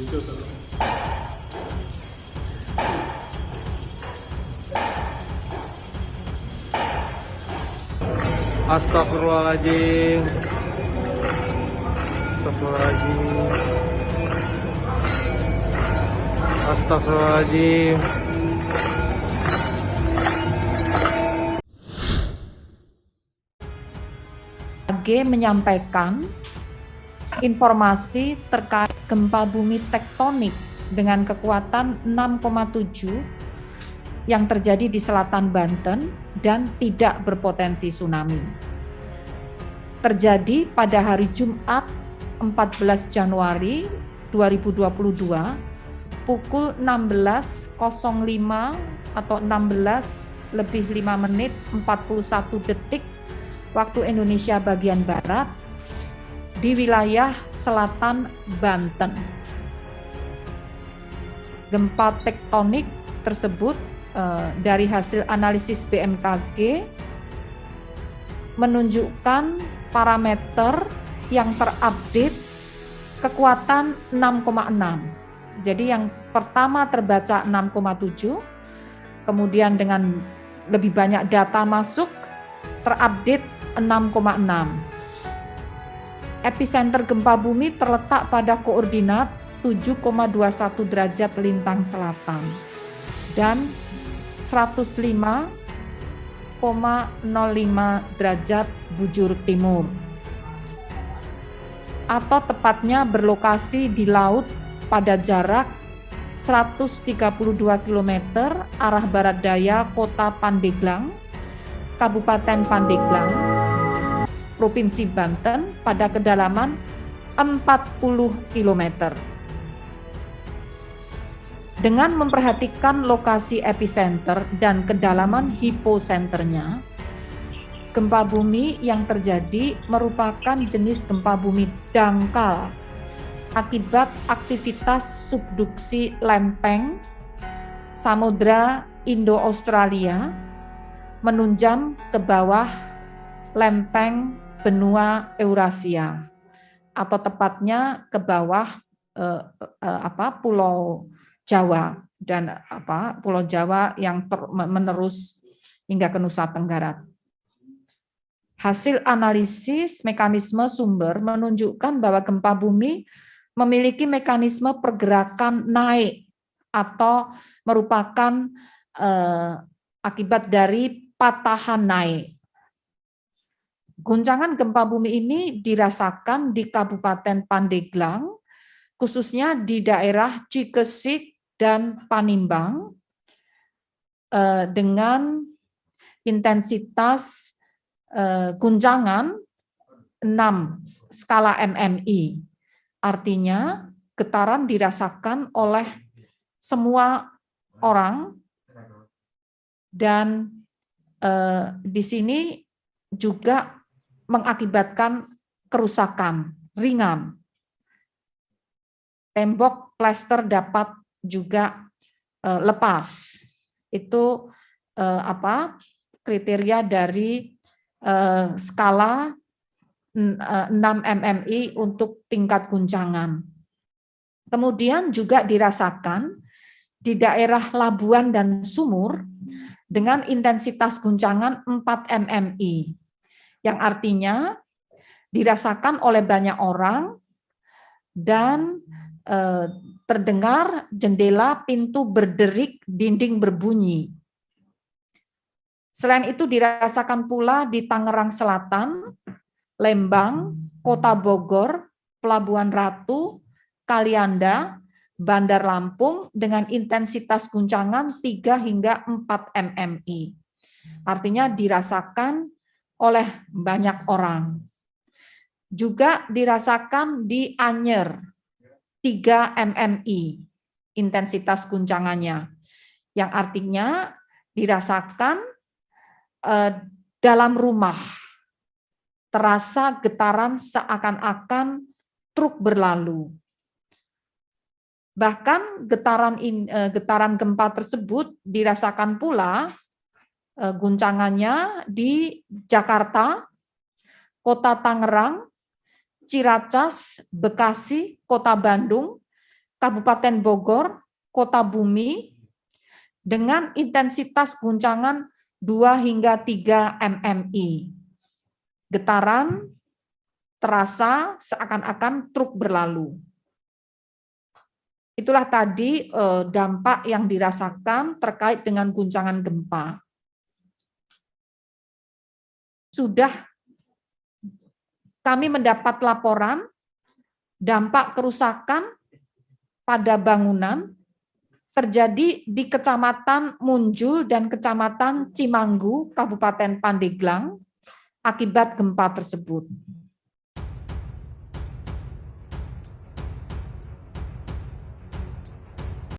Astagfirullahaladzim. Astagfirullahaladzim. Astagfirullahaladzim. AG menyampaikan informasi terkait gempa bumi tektonik dengan kekuatan 6,7 yang terjadi di selatan Banten dan tidak berpotensi tsunami. Terjadi pada hari Jumat 14 Januari 2022 pukul 16.05 atau 16 lebih 5 menit 41 detik waktu Indonesia bagian Barat di wilayah selatan Banten. Gempa tektonik tersebut eh, dari hasil analisis BMKG menunjukkan parameter yang terupdate kekuatan 6,6. Jadi yang pertama terbaca 6,7, kemudian dengan lebih banyak data masuk terupdate 6,6. Epicenter gempa bumi terletak pada koordinat 7,21 derajat lintang selatan dan 105,05 derajat bujur timur atau tepatnya berlokasi di laut pada jarak 132 km arah barat daya kota Pandeglang, Kabupaten Pandeglang, Provinsi Banten pada kedalaman 40 km. Dengan memperhatikan lokasi epicenter dan kedalaman hiposenternya, gempa bumi yang terjadi merupakan jenis gempa bumi dangkal akibat aktivitas subduksi lempeng Samudra Indo-Australia menunjam ke bawah lempeng benua Eurasia atau tepatnya ke bawah eh, eh, apa pulau Jawa dan apa pulau Jawa yang ter, menerus hingga ke Nusa Tenggara. Hasil analisis mekanisme sumber menunjukkan bahwa gempa bumi memiliki mekanisme pergerakan naik atau merupakan eh, akibat dari patahan naik. Guncangan gempa bumi ini dirasakan di Kabupaten Pandeglang, khususnya di daerah Cikesik dan Panimbang, eh, dengan intensitas eh, guncangan 6 skala MMI. Artinya getaran dirasakan oleh semua orang dan eh, di sini juga mengakibatkan kerusakan ringan. Tembok plester dapat juga uh, lepas. Itu uh, apa? kriteria dari uh, skala 6 mmi untuk tingkat guncangan. Kemudian juga dirasakan di daerah Labuan dan Sumur dengan intensitas guncangan 4 mmi yang artinya dirasakan oleh banyak orang dan eh, terdengar jendela pintu berderik, dinding berbunyi. Selain itu dirasakan pula di Tangerang Selatan, Lembang, Kota Bogor, Pelabuhan Ratu, Kalianda, Bandar Lampung dengan intensitas guncangan 3 hingga 4 mmi. Artinya dirasakan oleh banyak orang. Juga dirasakan di Anyer, 3 mmi intensitas guncangannya, yang artinya dirasakan eh, dalam rumah, terasa getaran seakan-akan truk berlalu. Bahkan getaran in, eh, getaran gempa tersebut dirasakan pula guncangannya di Jakarta, Kota Tangerang, Ciracas, Bekasi, Kota Bandung, Kabupaten Bogor, Kota Bumi, dengan intensitas guncangan 2 hingga 3 mmi. Getaran terasa seakan-akan truk berlalu. Itulah tadi eh, dampak yang dirasakan terkait dengan guncangan gempa. Sudah kami mendapat laporan dampak kerusakan pada bangunan terjadi di Kecamatan Munjul dan Kecamatan Cimanggu, Kabupaten Pandeglang, akibat gempa tersebut.